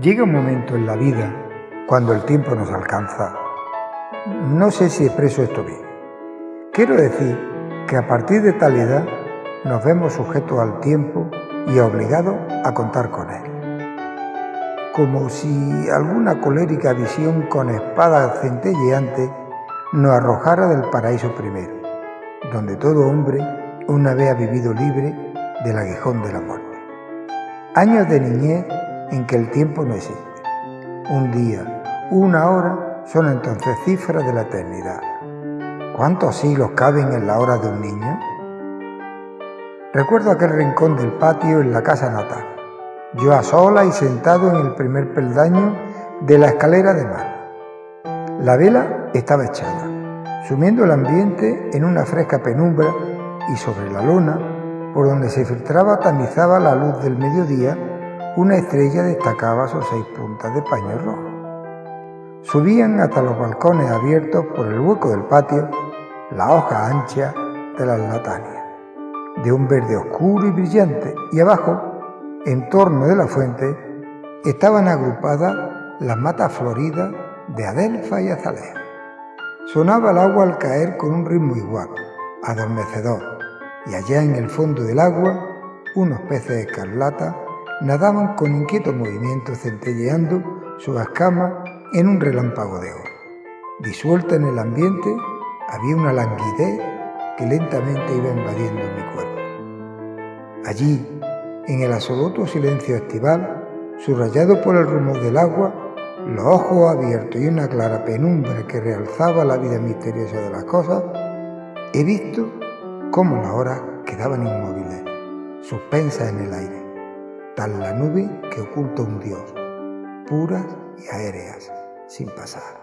Llega un momento en la vida cuando el tiempo nos alcanza. No sé si expreso esto bien. Quiero decir que a partir de tal edad nos vemos sujetos al tiempo y obligados a contar con él. Como si alguna colérica visión con espada centelleante nos arrojara del paraíso primero, donde todo hombre una vez ha vivido libre del aguijón de la muerte. Años de niñez en que el tiempo no existe. Un día, una hora son entonces cifras de la eternidad. ¿Cuántos siglos caben en la hora de un niño? Recuerdo aquel rincón del patio en la casa natal, yo a sola y sentado en el primer peldaño de la escalera de mar. La vela estaba echada, sumiendo el ambiente en una fresca penumbra y sobre la luna, por donde se filtraba tamizaba la luz del mediodía, una estrella destacaba sus seis puntas de paño rojo. Subían hasta los balcones abiertos por el hueco del patio la hoja ancha de las latanias, de un verde oscuro y brillante, y abajo, en torno de la fuente, estaban agrupadas las matas floridas de adelfa y azalea. Sonaba el agua al caer con un ritmo igual, adormecedor, y allá en el fondo del agua, unos peces escarlata nadaban con inquieto movimiento centelleando sus escamas en un relámpago de oro. Disuelta en el ambiente había una languidez que lentamente iba invadiendo mi cuerpo. Allí, en el absoluto silencio estival, subrayado por el rumor del agua, los ojos abiertos y una clara penumbra que realzaba la vida misteriosa de las cosas, he visto cómo las horas quedaban inmóviles, suspensas en el aire tal la nube que oculta un Dios, puras y aéreas, sin pasar.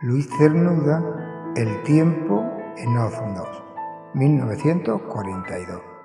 Luis Cernuda, El tiempo en Oznos, 1942.